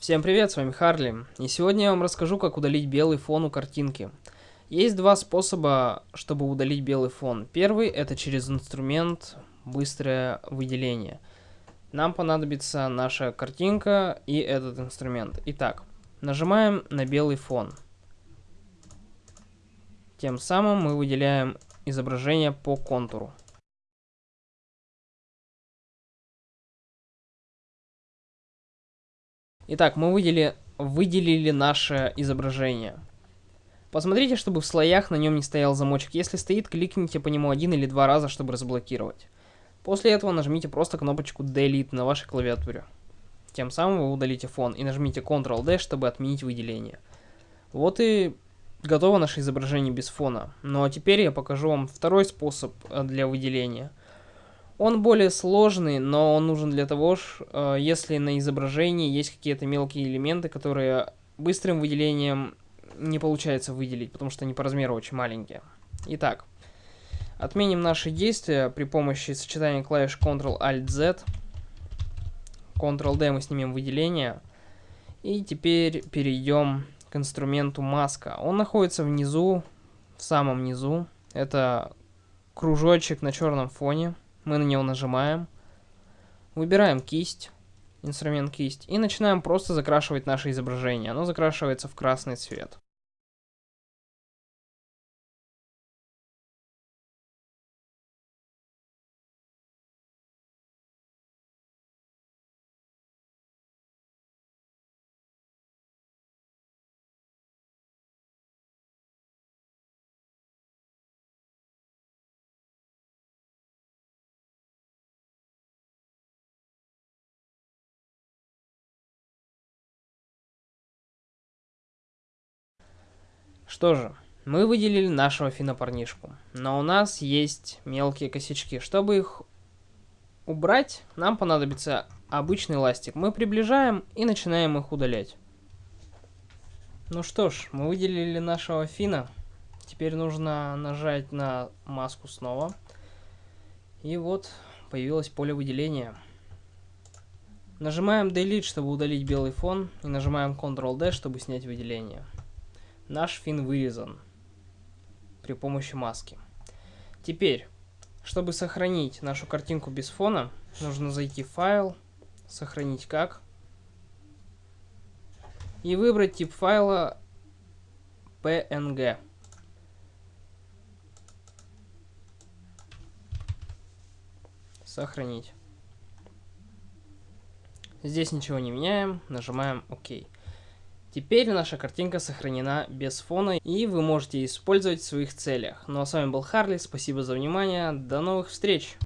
Всем привет, с вами Харли, и сегодня я вам расскажу, как удалить белый фон у картинки. Есть два способа, чтобы удалить белый фон. Первый это через инструмент быстрое выделение. Нам понадобится наша картинка и этот инструмент. Итак, нажимаем на белый фон. Тем самым мы выделяем изображение по контуру. Итак, мы выделили, выделили наше изображение. Посмотрите, чтобы в слоях на нем не стоял замочек. Если стоит, кликните по нему один или два раза, чтобы разблокировать. После этого нажмите просто кнопочку Delete на вашей клавиатуре. Тем самым вы удалите фон и нажмите Ctrl-D, чтобы отменить выделение. Вот и готово наше изображение без фона. Ну а теперь я покажу вам второй способ э, для выделения. Он более сложный, но он нужен для того, э, если на изображении есть какие-то мелкие элементы, которые быстрым выделением не получается выделить, потому что они по размеру очень маленькие. Итак, отменим наши действия при помощи сочетания клавиш Ctrl-Alt-Z. Ctrl-D мы снимем выделение. И теперь перейдем к инструменту маска. Он находится внизу, в самом низу. Это кружочек на черном фоне. Мы на него нажимаем. Выбираем кисть, инструмент кисть, и начинаем просто закрашивать наше изображение. Оно закрашивается в красный цвет. Что же, мы выделили нашего финопарнишку, но у нас есть мелкие косячки. Чтобы их убрать, нам понадобится обычный ластик. Мы приближаем и начинаем их удалять. Ну что ж, мы выделили нашего фина. Теперь нужно нажать на маску снова. И вот появилось поле выделения. Нажимаем Delete, чтобы удалить белый фон, и нажимаем Ctrl-D, чтобы снять выделение. Наш фин вырезан при помощи маски. Теперь, чтобы сохранить нашу картинку без фона, нужно зайти в файл, сохранить как, и выбрать тип файла PNG. Сохранить. Здесь ничего не меняем, нажимаем ОК. Теперь наша картинка сохранена без фона, и вы можете использовать в своих целях. Ну а с вами был Харли, спасибо за внимание, до новых встреч!